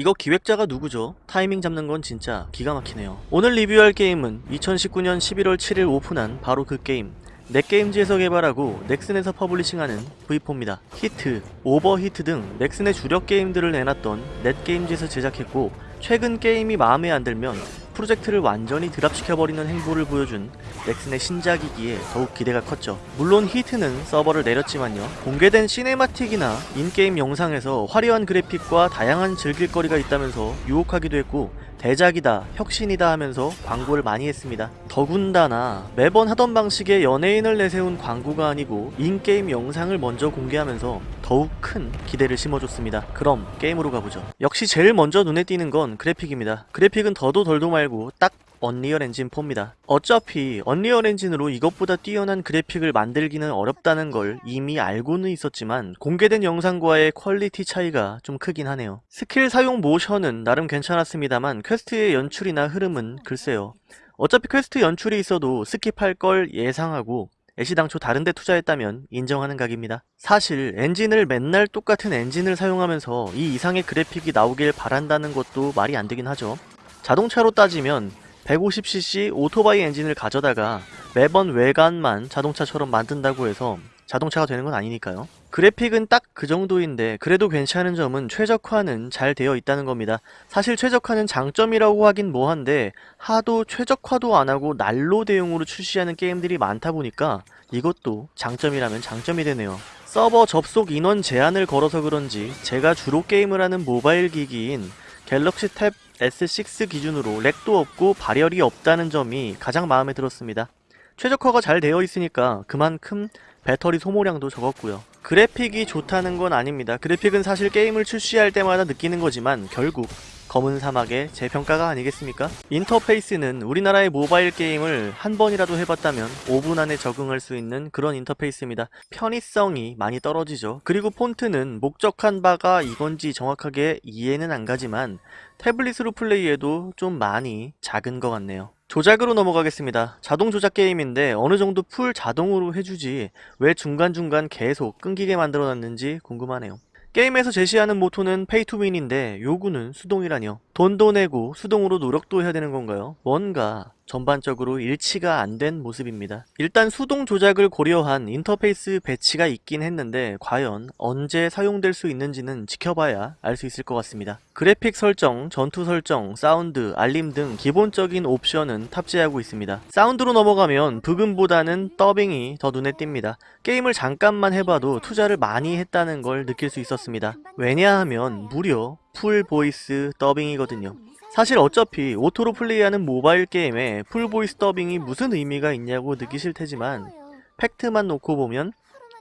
이거 기획자가 누구죠? 타이밍 잡는 건 진짜 기가 막히네요. 오늘 리뷰할 게임은 2019년 11월 7일 오픈한 바로 그 게임 넷게임즈에서 개발하고 넥슨에서 publishing하는 V4입니다. 히트, 오버히트 등 넥슨의 주력 게임들을 내놨던 넷게임즈에서 제작했고 최근 게임이 마음에 안 들면 프로젝트를 완전히 drop시켜버리는 행보를 보여준 넥슨의 신작이기에 더욱 기대가 컸죠. 물론 히트는 서버를 내렸지만요. 공개된 cinematic이나 in-game 영상에서 화려한 그래픽과 다양한 즐길거리가 있다면서 유혹하기도 했고 대작이다, 혁신이다 하면서 광고를 많이 했습니다. 더군다나 매번 하던 방식의 연예인을 내세운 광고가 아니고 in-game 영상을 먼저 공개하면서 더욱 큰 기대를 심어줬습니다. 그럼 게임으로 가보죠. 역시 제일 먼저 눈에 띄는 건 그래픽입니다. 그래픽은 더도 덜도 말고 딱 언리얼 엔진 4입니다. 어차피 언리얼 엔진으로 이것보다 뛰어난 그래픽을 만들기는 어렵다는 걸 이미 알고는 있었지만 공개된 영상과의 quality 차이가 좀 크긴 하네요. 스킬 사용 모션은 나름 괜찮았습니다만 quest의 연출이나 흐름은 글쎄요. 어차피 퀘스트 연출이 있어도 skip할 걸 예상하고 애시당초 다른데 투자했다면 인정하는 각입니다. 사실 엔진을 맨날 똑같은 엔진을 사용하면서 이 이상의 그래픽이 나오길 바란다는 것도 말이 안 되긴 하죠. 자동차로 따지면 150cc 오토바이 엔진을 가져다가 매번 외관만 자동차처럼 만든다고 해서 자동차가 되는 건 아니니까요. 그래픽은 딱 그 정도인데 그래도 괜찮은 점은 최적화는 잘 되어 있다는 겁니다. 사실 최적화는 장점이라고 하긴 뭐한데 하도 최적화도 안하고 난로 대용으로 출시하는 게임들이 많다 보니까 이것도 장점이라면 장점이 되네요. 서버 접속 인원 제한을 걸어서 그런지 제가 주로 게임을 하는 모바일 기기인 갤럭시 탭 S6 기준으로 렉도 없고 발열이 없다는 점이 가장 마음에 들었습니다. 최적화가 잘 되어 있으니까 그만큼 배터리 소모량도 적었고요. 그래픽이 좋다는 건 아닙니다. 그래픽은 사실 게임을 출시할 때마다 느끼는 거지만 결국 검은 사막의 재평가가 아니겠습니까? 인터페이스는 우리나라의 모바일 게임을 한 번이라도 해봤다면 5분 안에 적응할 수 있는 그런 인터페이스입니다. 편의성이 많이 떨어지죠. 그리고 폰트는 목적한 바가 이건지 정확하게 이해는 안 가지만 태블릿으로 플레이해도 좀 많이 작은 것 같네요. 조작으로 넘어가겠습니다. 자동 조작 게임인데 어느 정도 full 자동으로 해주지 왜 중간중간 계속 끊기게 만들어놨는지 궁금하네요. 게임에서 제시하는 모토는 pay to win인데 요구는 수동이라뇨. 돈도 내고 수동으로 노력도 해야 되는 건가요? 뭔가 전반적으로 일치가 안 된 모습입니다. 일단 수동 조작을 고려한 인터페이스 배치가 있긴 했는데 과연 언제 사용될 수 있는지는 지켜봐야 알 수 있을 것 같습니다. 그래픽 설정, 전투 설정, 사운드, 알림 등 기본적인 옵션은 탑재하고 있습니다. 사운드로 넘어가면 브금보다는 더빙이 더 눈에 띕니다. 게임을 잠깐만 해봐도 투자를 많이 했다는 걸 느낄 수 있었습니다. 왜냐하면 무려 full voice 더빙이거든요. 사실 어차피 auto로 플레이하는 모바일 게임에 full voice 더빙이 무슨 의미가 있냐고 느끼실 테지만 fact만 놓고 보면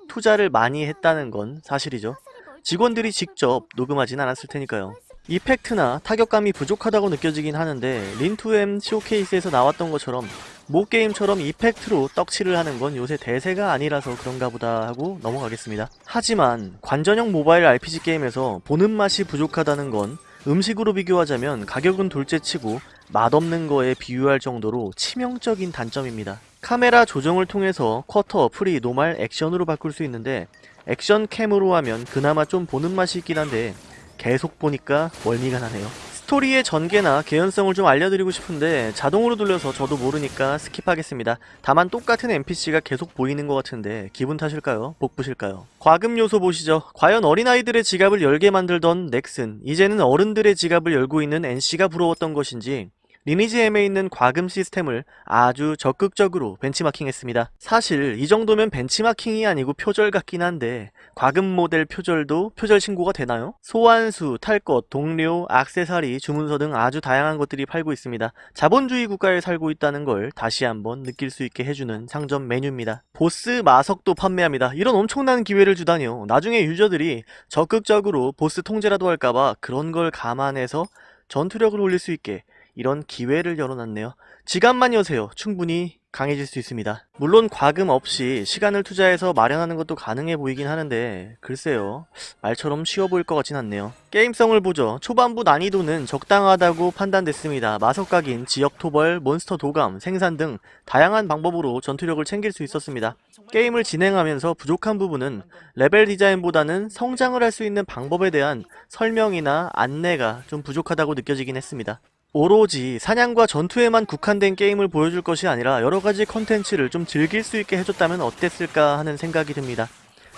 투자를 많이 했다는 건 사실이죠. 직원들이 직접 녹음하진 않았을 테니까요. effect나 타격감이 부족하다고 느껴지긴 하는데 린2M showcase에서 나왔던 것처럼 모 게임처럼 effect로 떡칠을 하는 건 요새 대세가 아니라서 그런가 보다 하고 넘어가겠습니다. 하지만 관전형 모바일 RPG 게임에서 보는 맛이 부족하다는 건 음식으로 비교하자면 가격은 둘째치고 맛없는 거에 비유할 정도로 치명적인 단점입니다. 카메라 조정을 통해서 quarter, free, normal, 액션으로 바꿀 수 있는데 액션 cam으로 하면 그나마 좀 보는 맛이 있긴 한데 계속 보니까 멀미가 나네요. 스토리의 전개나 개연성을 좀 알려드리고 싶은데 자동으로 돌려서 저도 모르니까 skip하겠습니다. 다만 똑같은 NPC가 계속 보이는 것 같은데 기분 탓일까요? 복부실까요? 과금 요소 보시죠. 과연 어린아이들의 지갑을 열게 만들던 넥슨 이제는 어른들의 지갑을 열고 있는 NC가 부러웠던 것인지 리니지 M에 있는 과금 시스템을 아주 적극적으로 벤치마킹했습니다. 사실 이 정도면 벤치마킹이 아니고 표절 같긴 한데 과금 모델 표절도 표절 신고가 되나요? 소환수, 탈것, 동료, 악세사리, 주문서 등 아주 다양한 것들이 팔고 있습니다. 자본주의 국가에 살고 있다는 걸 다시 한번 느낄 수 있게 해주는 상점 메뉴입니다. 보스 마석도 판매합니다. 이런 엄청난 기회를 주다니요. 나중에 유저들이 적극적으로 보스 통제라도 할까봐 그런 걸 감안해서 전투력을 올릴 수 있게 이런 기회를 열어놨네요. 지갑만 여세요. 충분히 강해질 수 있습니다. 물론 과금 없이 시간을 투자해서 마련하는 것도 가능해 보이긴 하는데 글쎄요 말처럼 쉬워 보일 것 같진 않네요. 게임성을 보죠. 초반부 난이도는 적당하다고 판단됐습니다. 마석각인, 지역 토벌, 몬스터 도감, 생산 등 다양한 방법으로 전투력을 챙길 수 있었습니다. 게임을 진행하면서 부족한 부분은 레벨 디자인보다는 성장을 할 수 있는 방법에 대한 설명이나 안내가 좀 부족하다고 느껴지긴 했습니다. 오로지 사냥과 전투에만 국한된 게임을 보여줄 것이 아니라 여러가지 컨텐츠를 좀 즐길 수 있게 해줬다면 어땠을까 하는 생각이 듭니다.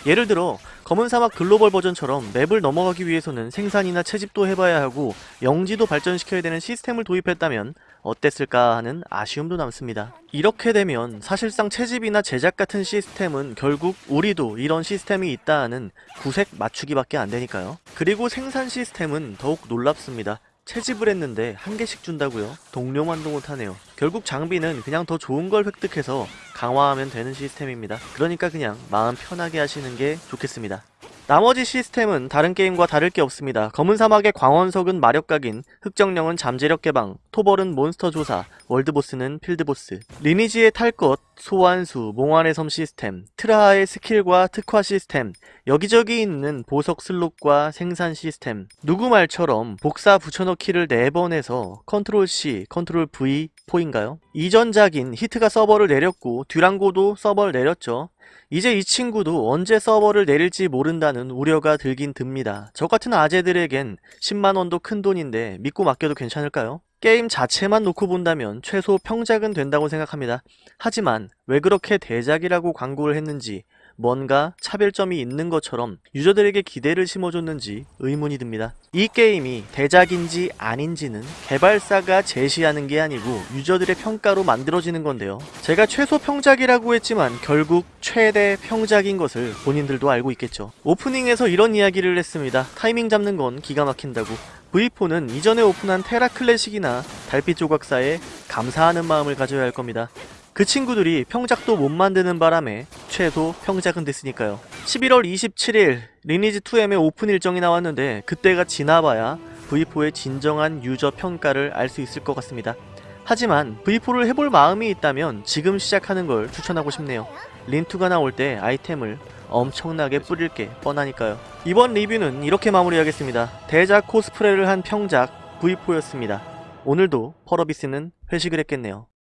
예를 들어 검은 사막 글로벌 버전처럼 맵을 넘어가기 위해서는 생산이나 채집도 해봐야 하고 영지도 발전시켜야 되는 시스템을 도입했다면 어땠을까 하는 아쉬움도 남습니다. 이렇게 되면 사실상 채집이나 제작 같은 시스템은 결국 우리도 이런 시스템이 있다 하는 구색 맞추기밖에 안 되니까요. 그리고 생산 시스템은 더욱 놀랍습니다. 채집을 했는데 한 개씩 준다고요? 동료만도 못하네요. 결국 장비는 그냥 더 좋은 걸 획득해서 강화하면 되는 시스템입니다. 그러니까 그냥 마음 편하게 하시는 게 좋겠습니다. 나머지 시스템은 다른 게임과 다를 게 없습니다. 검은 사막의 광원석은 마력각인, 흑정령은 잠재력 개방, 토벌은 몬스터 조사, world boss는 field boss, 리니지의 탈 것, 소환수, 몽환의 섬 시스템, 트라하의 skill과 특화 시스템, 여기저기 있는 보석 slot과 생산 시스템, 누구 말처럼 복사 붙여넣기를 4번 해서 컨트롤 C, 컨트롤 V, 포인가요? 이전작인 히트가 서버를 내렸고 듀랑고도 서버를 내렸죠. 이제 이 친구도 언제 서버를 내릴지 모른다는 우려가 들긴 듭니다. 저 같은 아재들에겐 10만원도 큰 돈인데 믿고 맡겨도 괜찮을까요? 게임 자체만 놓고 본다면 최소 평작은 된다고 생각합니다. 하지만 왜 그렇게 대작이라고 광고를 했는지 뭔가 차별점이 있는 것처럼 유저들에게 기대를 심어줬는지 의문이 듭니다. 이 게임이 대작인지 아닌지는 개발사가 제시하는 게 아니고 유저들의 평가로 만들어지는 건데요. 제가 최소 평작이라고 했지만 결국 최대 평작인 것을 본인들도 알고 있겠죠. 오프닝에서 이런 이야기를 했습니다. 타이밍 잡는 건 기가 막힌다고. V4는 이전에 오픈한 테라 클래식이나 달빛 조각사에 감사하는 마음을 가져야 할 겁니다. 그 친구들이 평작도 못 만드는 바람에 최소 평작은 됐으니까요. 11월 27일 리니지2M의 오픈 일정이 나왔는데 그때가 지나봐야 V4의 진정한 유저 평가를 알 수 있을 것 같습니다. 하지만 V4를 해볼 마음이 있다면 지금 시작하는 걸 추천하고 싶네요. 린2가 나올 때 아이템을 엄청나게 뿌릴 게 뻔하니까요. 이번 리뷰는 이렇게 마무리하겠습니다. 대작 코스프레를 한 평작 V4였습니다. 오늘도 펄어비스는 회식을 했겠네요.